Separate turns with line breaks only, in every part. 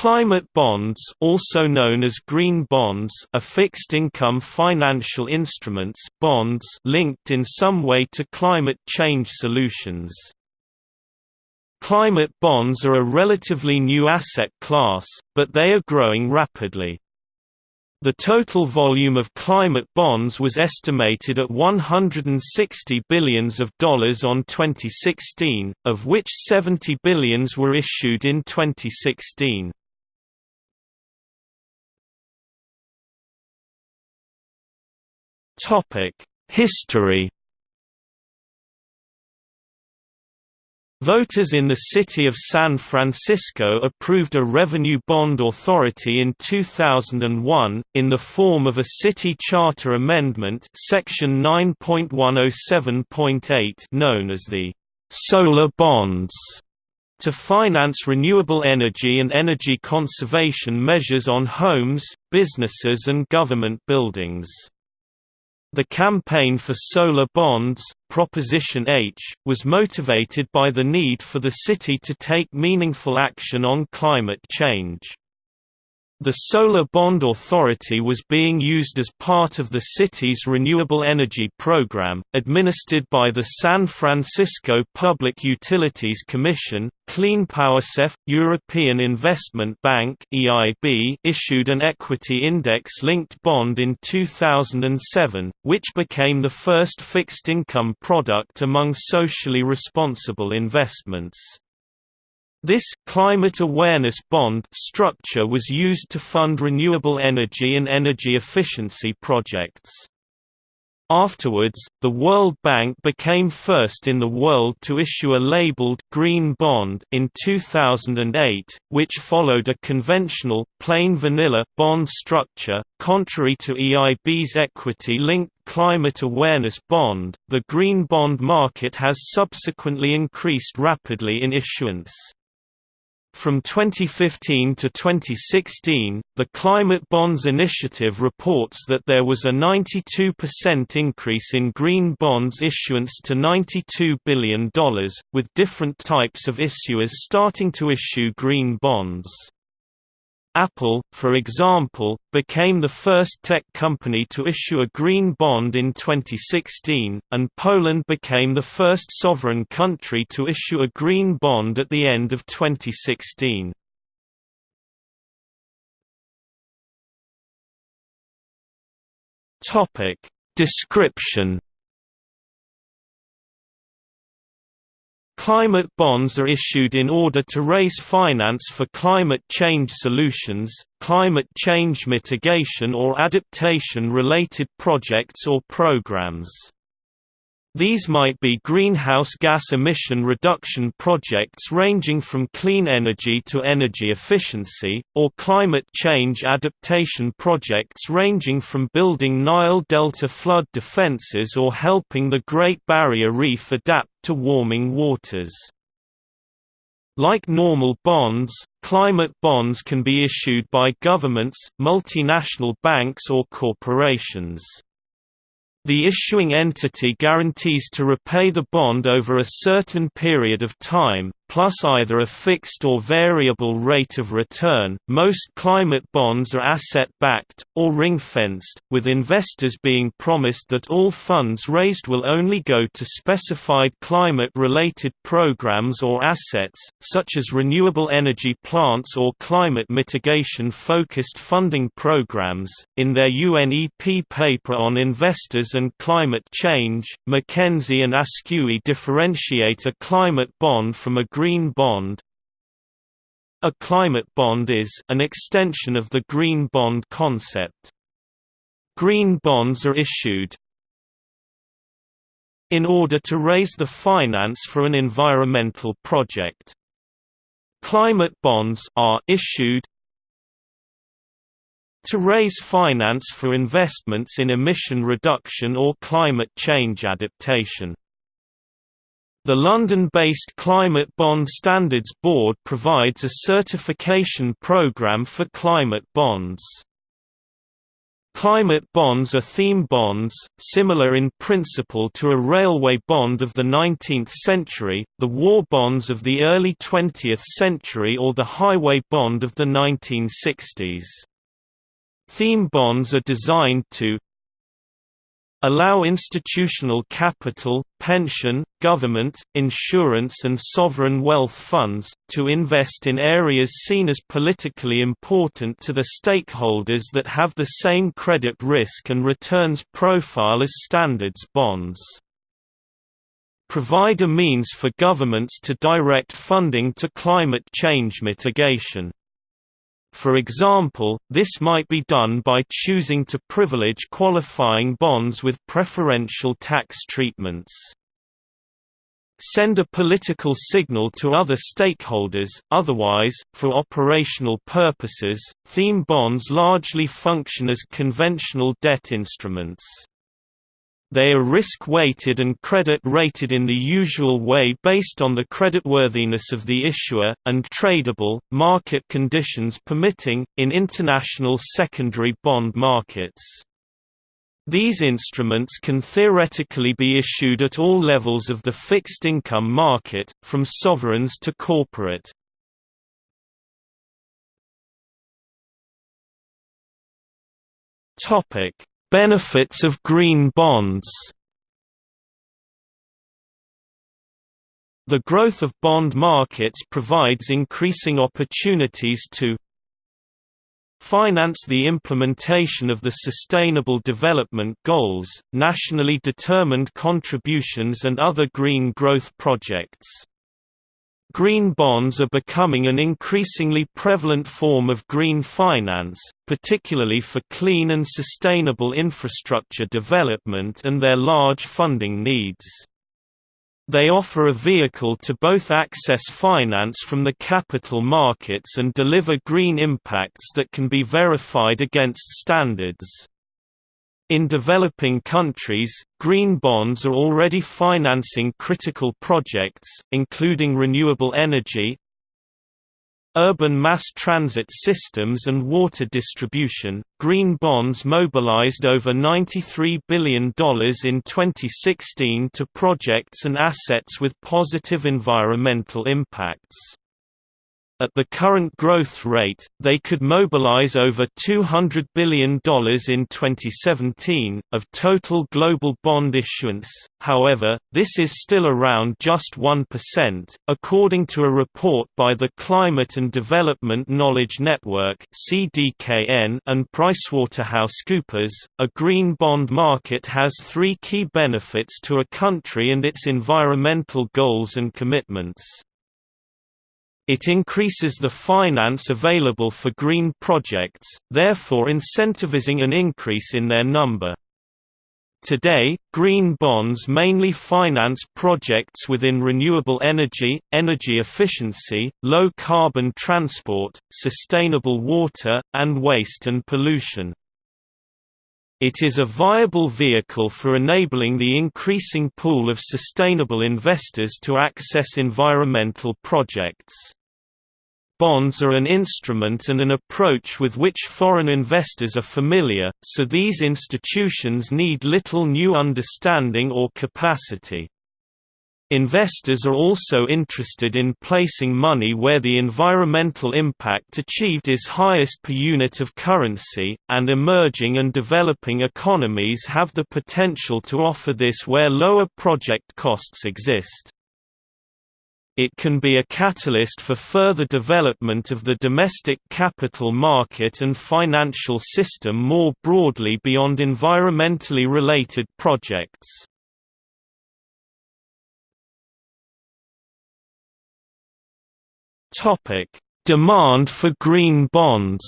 Climate bonds also known as green bonds are fixed-income financial instruments bonds linked in some way to climate change solutions. Climate bonds are a relatively new asset class, but they are growing rapidly. The total volume of climate bonds was estimated at 160 billions of dollars on 2016, of which 70 billions were issued in 2016. History Voters in the city of San Francisco approved a revenue bond authority in 2001, in the form of a city charter amendment section 9.107.8 known as the «solar bonds» to finance renewable energy and energy conservation measures on homes, businesses and government buildings. The campaign for solar bonds, Proposition H, was motivated by the need for the city to take meaningful action on climate change. The Solar Bond Authority was being used as part of the city's renewable energy program, administered by the San Francisco Public Utilities Commission. CleanPowerSF European Investment Bank (EIB) issued an equity index-linked bond in 2007, which became the first fixed-income product among socially responsible investments. This climate awareness bond structure was used to fund renewable energy and energy efficiency projects. Afterwards, the World Bank became first in the world to issue a labeled green bond in 2008, which followed a conventional plain vanilla bond structure. Contrary to EIB's equity-linked climate awareness bond, the green bond market has subsequently increased rapidly in issuance. From 2015 to 2016, the Climate Bonds Initiative reports that there was a 92% increase in green bonds issuance to $92 billion, with different types of issuers starting to issue green bonds. Apple, for example, became the first tech company to issue a green bond in 2016, and Poland became the first sovereign country to issue a green bond at the end of 2016. Description Climate bonds are issued in order to raise finance for climate change solutions, climate change mitigation or adaptation-related projects or programs. These might be greenhouse gas emission reduction projects ranging from clean energy to energy efficiency, or climate change adaptation projects ranging from building Nile Delta flood defenses or helping the Great Barrier Reef adapt to warming waters. Like normal bonds, climate bonds can be issued by governments, multinational banks or corporations. The issuing entity guarantees to repay the bond over a certain period of time, plus either a fixed or variable rate of return. Most climate bonds are asset backed, or ring fenced, with investors being promised that all funds raised will only go to specified climate related programs or assets, such as renewable energy plants or climate mitigation focused funding programs. In their UNEP paper on investors and climate change, Mackenzie and Ascui differentiate a climate bond from a green bond. A climate bond is an extension of the green bond concept. Green bonds are issued in order to raise the finance for an environmental project. Climate bonds are issued to raise finance for investments in emission reduction or climate change adaptation. The London-based Climate Bond Standards Board provides a certification programme for climate bonds. Climate bonds are theme bonds, similar in principle to a railway bond of the 19th century, the war bonds of the early 20th century or the highway bond of the 1960s. Theme bonds are designed to allow institutional capital, pension, government, insurance and sovereign wealth funds, to invest in areas seen as politically important to the stakeholders that have the same credit risk and returns profile as standards bonds. Provide a means for governments to direct funding to climate change mitigation. For example, this might be done by choosing to privilege qualifying bonds with preferential tax treatments. Send a political signal to other stakeholders, otherwise, for operational purposes, theme bonds largely function as conventional debt instruments. They are risk-weighted and credit-rated in the usual way based on the creditworthiness of the issuer, and tradable, market conditions permitting, in international secondary bond markets. These instruments can theoretically be issued at all levels of the fixed income market, from sovereigns to corporate. Topic: Benefits of green bonds The growth of bond markets provides increasing opportunities to finance the implementation of the Sustainable Development Goals, nationally determined contributions and other green growth projects. Green bonds are becoming an increasingly prevalent form of green finance, particularly for clean and sustainable infrastructure development and their large funding needs. They offer a vehicle to both access finance from the capital markets and deliver green impacts that can be verified against standards. In developing countries, green bonds are already financing critical projects, including renewable energy, urban mass transit systems and water distribution. Green bonds mobilized over $93 billion in 2016 to projects and assets with positive environmental impacts. At the current growth rate, they could mobilize over $200 billion in 2017, of total global bond issuance, however, this is still around just 1%. According to a report by the Climate and Development Knowledge Network and PricewaterhouseCoopers, a green bond market has three key benefits to a country and its environmental goals and commitments. It increases the finance available for green projects, therefore incentivizing an increase in their number. Today, green bonds mainly finance projects within renewable energy, energy efficiency, low-carbon transport, sustainable water, and waste and pollution. It is a viable vehicle for enabling the increasing pool of sustainable investors to access environmental projects. Bonds are an instrument and an approach with which foreign investors are familiar, so these institutions need little new understanding or capacity. Investors are also interested in placing money where the environmental impact achieved is highest per unit of currency, and emerging and developing economies have the potential to offer this where lower project costs exist. It can be a catalyst for further development of the domestic capital market and financial system more broadly beyond environmentally related projects. Demand for green bonds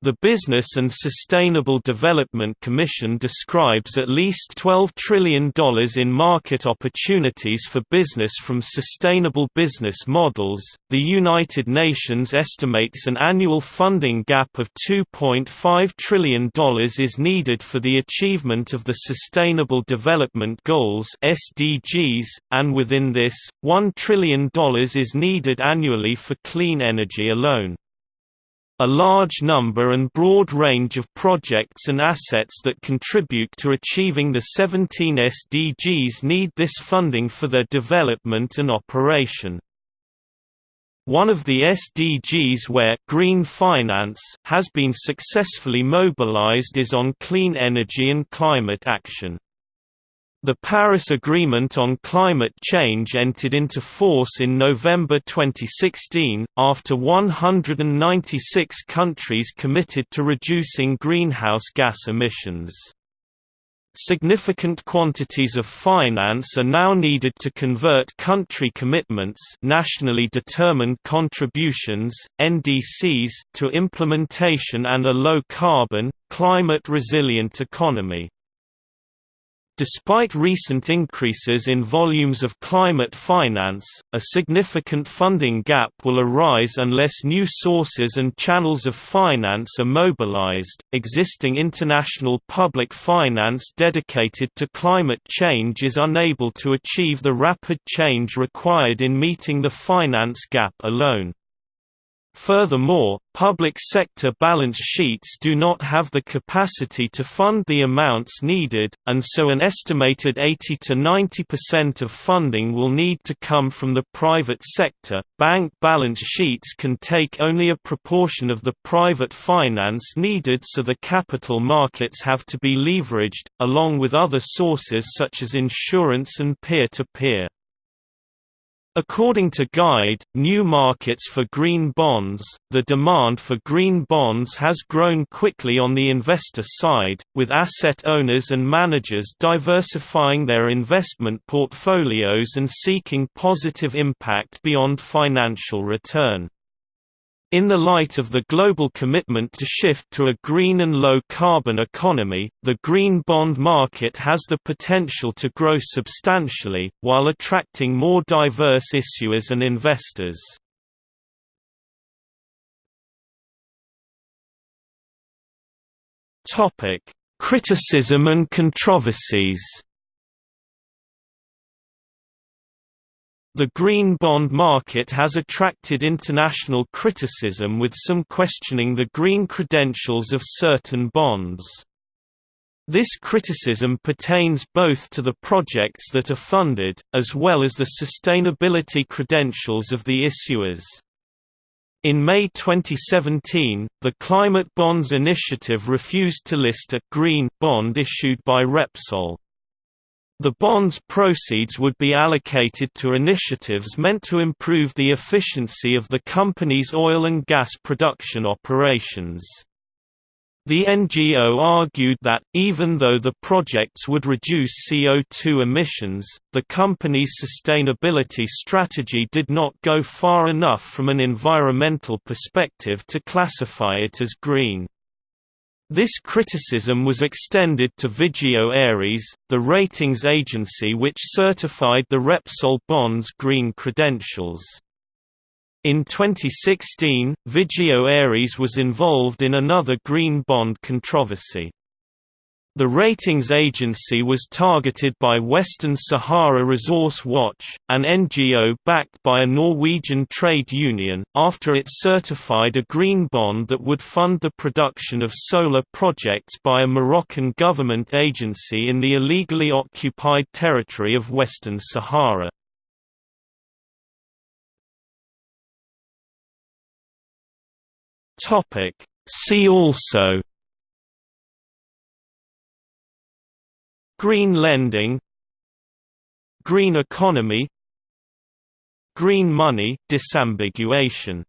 The Business and Sustainable Development Commission describes at least $12 trillion in market opportunities for business from sustainable business models. The United Nations estimates an annual funding gap of $2.5 trillion is needed for the achievement of the Sustainable Development Goals (SDGs), and within this, $1 trillion is needed annually for clean energy alone. A large number and broad range of projects and assets that contribute to achieving the 17 SDGs need this funding for their development and operation. One of the SDGs where green finance has been successfully mobilized is on clean energy and climate action. The Paris Agreement on Climate Change entered into force in November 2016, after 196 countries committed to reducing greenhouse gas emissions. Significant quantities of finance are now needed to convert country commitments nationally determined contributions, NDCs, to implementation and a low-carbon, climate-resilient economy. Despite recent increases in volumes of climate finance, a significant funding gap will arise unless new sources and channels of finance are mobilized. Existing international public finance dedicated to climate change is unable to achieve the rapid change required in meeting the finance gap alone. Furthermore, public sector balance sheets do not have the capacity to fund the amounts needed, and so an estimated 80 to 90% of funding will need to come from the private sector. Bank balance sheets can take only a proportion of the private finance needed, so the capital markets have to be leveraged, along with other sources such as insurance and peer-to-peer. -peer. According to Guide, New Markets for Green Bonds, the demand for green bonds has grown quickly on the investor side, with asset owners and managers diversifying their investment portfolios and seeking positive impact beyond financial return. In the light of the global commitment to shift to a green and low-carbon economy, the green bond market has the potential to grow substantially, while attracting more diverse issuers and investors. Criticism and controversies The green bond market has attracted international criticism with some questioning the green credentials of certain bonds. This criticism pertains both to the projects that are funded, as well as the sustainability credentials of the issuers. In May 2017, the Climate Bonds Initiative refused to list a «green» bond issued by Repsol. The bond's proceeds would be allocated to initiatives meant to improve the efficiency of the company's oil and gas production operations. The NGO argued that, even though the projects would reduce CO2 emissions, the company's sustainability strategy did not go far enough from an environmental perspective to classify it as green. This criticism was extended to Vigeo Eiris, the ratings agency which certified the Repsol bonds green credentials. In 2016, Vigeo Eiris was involved in another green bond controversy. The ratings agency was targeted by Western Sahara Resource Watch, an NGO backed by a Norwegian trade union, after it certified a green bond that would fund the production of solar projects by a Moroccan government agency in the illegally occupied territory of Western Sahara. See also Green lending Green economy Green money disambiguation